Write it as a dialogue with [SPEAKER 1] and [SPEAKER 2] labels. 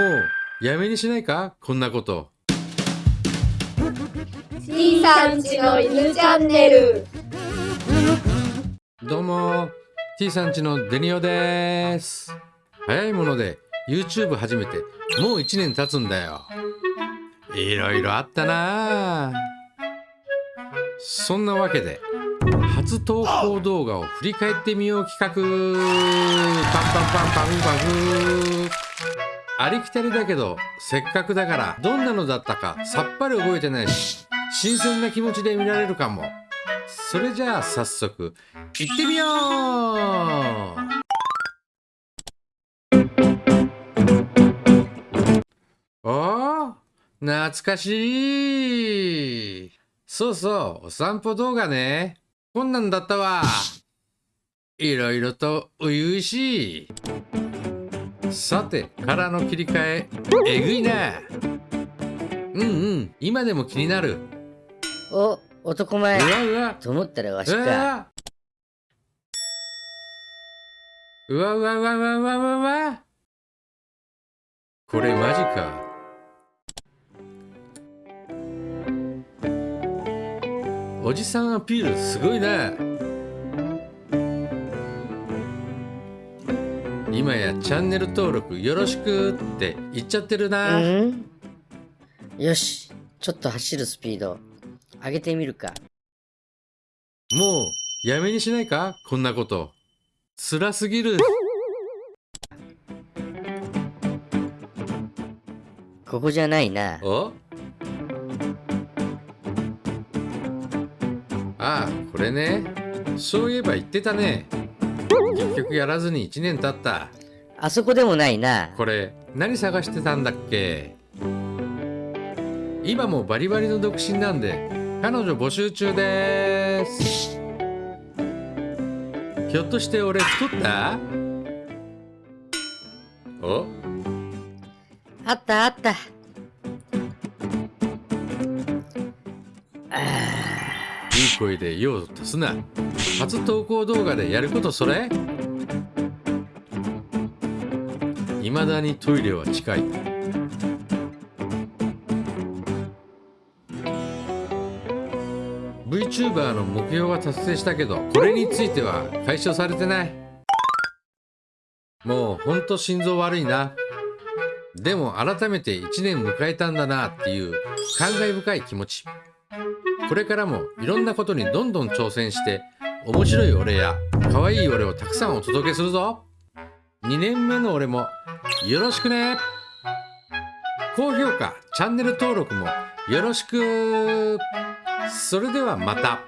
[SPEAKER 1] うやめにしないか？こんなこと。
[SPEAKER 2] C さんちの犬チャンネル。
[SPEAKER 1] どうも。T さんちのデニオです。早いもので YouTube 始めてもう1年経つんだよ。いろいろあったな。そんなわけで初投稿動画を振り返ってみよう企画。パンパンパンパンパフありきたりだけどせっかくだからどんなのだったかさっぱり覚えてないし新鮮な気持ちで見られるかも。それじゃあ早速行ってみよう！おー懐かしい！そうそうお散歩動画ね。こんなんだったわ。いろいろと初々しい。さて殻の切り替ええぐいな。うんうん今でも気になる。
[SPEAKER 3] お、男
[SPEAKER 1] う
[SPEAKER 3] 前。
[SPEAKER 1] わうわ。
[SPEAKER 3] と思ったらわし
[SPEAKER 1] う
[SPEAKER 3] か。
[SPEAKER 1] わうわ。うわうわうわうわうわうわ。これマジか。おじさんアピールすごいな今やチャンネル登録よろしくって言っちゃってるな、
[SPEAKER 3] うん。よし、ちょっと走るスピード上げてみるか。
[SPEAKER 1] もうやめにしないか？こんなこと。辛すぎる。
[SPEAKER 3] ここじゃないな。
[SPEAKER 1] お？ああこれね。そういえば言ってたね結局やらずに1年経った。
[SPEAKER 3] あそこでもないな。
[SPEAKER 1] これ何探してたんだっけ？今もバリバリの独身なんで彼女募集中です。ひょっとして俺太った？お？
[SPEAKER 3] あったあった。
[SPEAKER 1] いい声で用を足すな。初投稿動画でやることそれ。未だにトイレは近い。VTuber の目標は達成したけどこれについては解消されてない。もうほんと心臓悪いな。でも改めて1年迎えたんだなっていう感慨深い気持ち。これからもいろんなことにどんどん挑戦して面白い俺や可愛い俺をたくさんお届けするぞ。2年目の俺もよろしくね。高評価チャンネル登録もよろしく。それではまた。